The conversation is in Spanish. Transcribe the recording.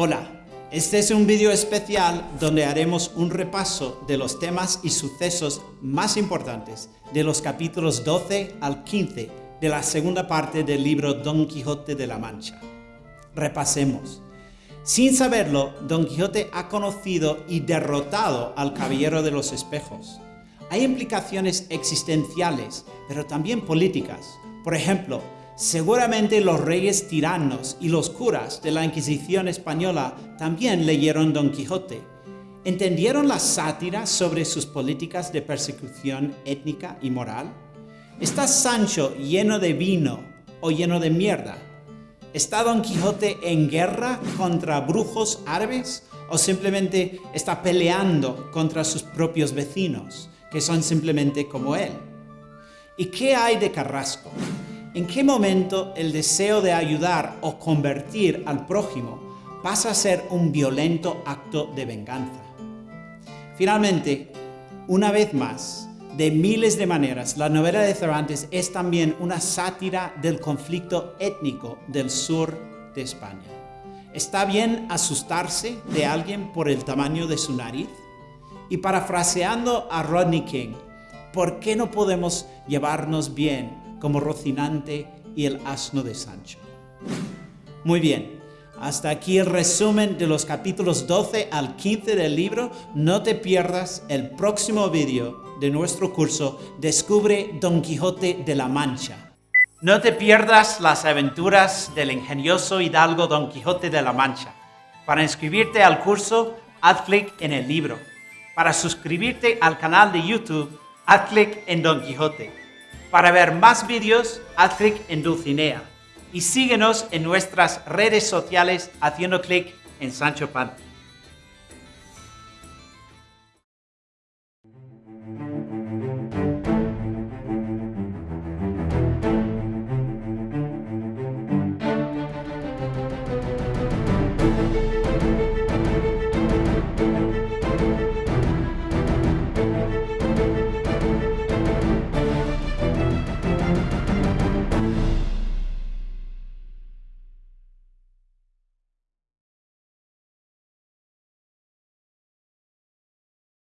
Hola, este es un vídeo especial donde haremos un repaso de los temas y sucesos más importantes de los capítulos 12 al 15 de la segunda parte del libro Don Quijote de la Mancha. Repasemos. Sin saberlo, Don Quijote ha conocido y derrotado al Caballero de los Espejos. Hay implicaciones existenciales, pero también políticas. Por ejemplo, Seguramente los reyes tiranos y los curas de la Inquisición española también leyeron Don Quijote. ¿Entendieron la sátira sobre sus políticas de persecución étnica y moral? ¿Está Sancho lleno de vino o lleno de mierda? ¿Está Don Quijote en guerra contra brujos árabes o simplemente está peleando contra sus propios vecinos, que son simplemente como él? ¿Y qué hay de Carrasco? ¿En qué momento el deseo de ayudar o convertir al prójimo pasa a ser un violento acto de venganza? Finalmente, una vez más, de miles de maneras, la novela de Cervantes es también una sátira del conflicto étnico del sur de España. ¿Está bien asustarse de alguien por el tamaño de su nariz? Y parafraseando a Rodney King, ¿por qué no podemos llevarnos bien como Rocinante y el asno de Sancho. Muy bien, hasta aquí el resumen de los capítulos 12 al 15 del libro. No te pierdas el próximo vídeo de nuestro curso Descubre Don Quijote de la Mancha. No te pierdas las aventuras del ingenioso hidalgo Don Quijote de la Mancha. Para inscribirte al curso, haz clic en el libro. Para suscribirte al canal de YouTube, haz clic en Don Quijote. Para ver más vídeos, haz clic en Dulcinea y síguenos en nuestras redes sociales haciendo clic en Sancho Panza.